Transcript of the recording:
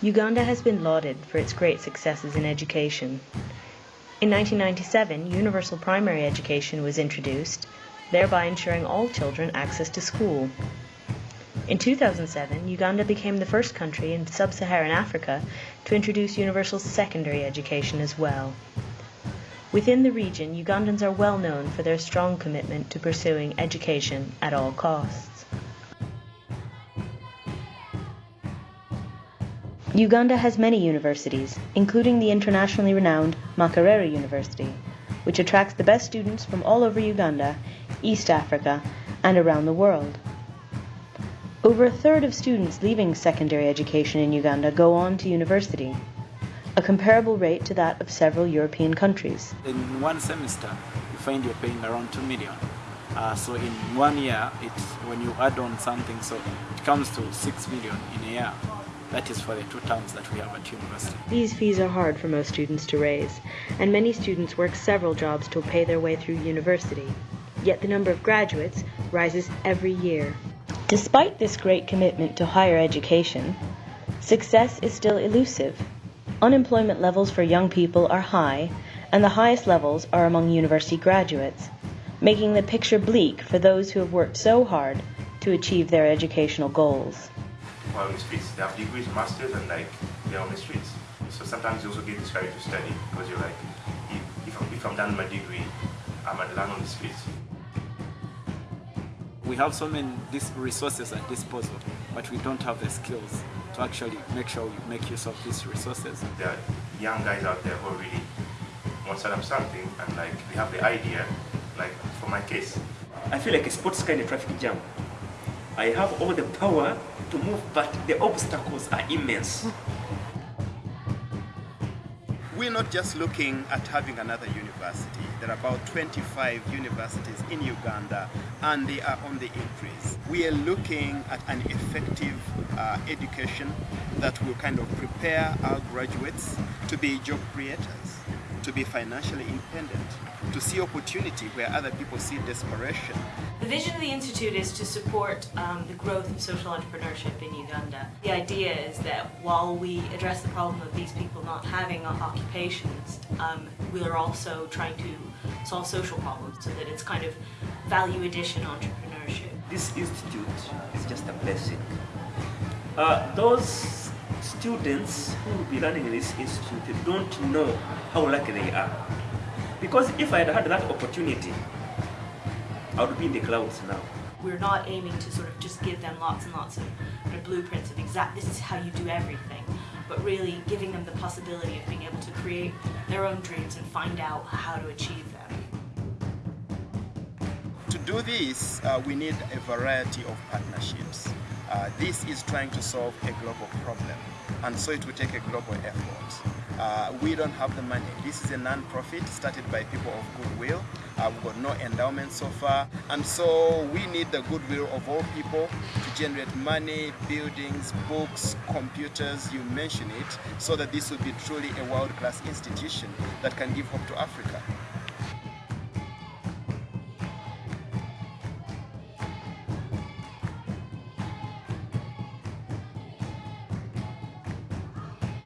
Uganda has been lauded for its great successes in education. In 1997, universal primary education was introduced, thereby ensuring all children access to school. In 2007, Uganda became the first country in sub-Saharan Africa to introduce universal secondary education as well. Within the region, Ugandans are well known for their strong commitment to pursuing education at all costs. Uganda has many universities, including the internationally renowned Makerere University, which attracts the best students from all over Uganda, East Africa, and around the world. Over a third of students leaving secondary education in Uganda go on to university, a comparable rate to that of several European countries. In one semester, you find you're paying around 2 million. Uh, so in one year, it's when you add on something, so it comes to 6 million in a year. That is for the two terms that we have at university. These fees are hard for most students to raise, and many students work several jobs to pay their way through university. Yet the number of graduates rises every year. Despite this great commitment to higher education, success is still elusive. Unemployment levels for young people are high, and the highest levels are among university graduates, making the picture bleak for those who have worked so hard to achieve their educational goals are on the streets. They have degrees, masters, and like they're on the streets. So sometimes you also get discouraged to study because you're like, if, if, I'm, if I'm done my degree, I'm going to learn on the streets. We have so many these resources at disposal, but we don't have the skills to actually make sure we make use of these resources. There are young guys out there who really want to set up something and like they have the idea, like for my case. I feel like a sports kind of traffic jam. I have all the power to move, but the obstacles are immense. We're not just looking at having another university. There are about 25 universities in Uganda and they are on the increase. We are looking at an effective uh, education that will kind of prepare our graduates to be job creators, to be financially independent, to see opportunity where other people see desperation. The vision of the Institute is to support um, the growth of social entrepreneurship in Uganda. The idea is that while we address the problem of these people not having occupations, um, we are also trying to solve social problems so that it's kind of value addition entrepreneurship. This institute is just a blessing. Uh, those students who will be running this institute don't know how lucky they are. Because if I had had that opportunity, I would be in the clouds now. We're not aiming to sort of just give them lots and lots of blueprints of exact, this is how you do everything, but really giving them the possibility of being able to create their own dreams and find out how to achieve them. To do this, uh, we need a variety of partnerships. Uh, this is trying to solve a global problem, and so it will take a global effort. Uh, we don't have the money. This is a non-profit started by people of goodwill. Uh, we've got no endowment so far. And so we need the goodwill of all people to generate money, buildings, books, computers, you mention it, so that this will be truly a world-class institution that can give hope to Africa.